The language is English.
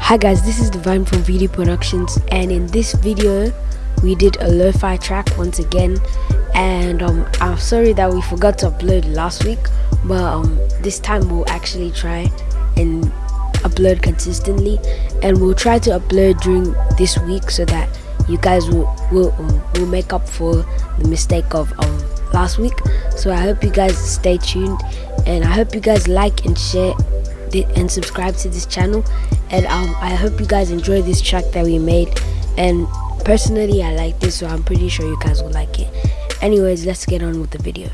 Hi guys, this is Divine from VD Productions and in this video we did a lo-fi track once again and um, I'm sorry that we forgot to upload last week but um, this time we'll actually try and upload consistently and we'll try to upload during this week so that you guys will will, um, will make up for the mistake of um, last week. So I hope you guys stay tuned and I hope you guys like and share and subscribe to this channel. And um, I hope you guys enjoy this track that we made. And personally I like this so I'm pretty sure you guys will like it. Anyways let's get on with the video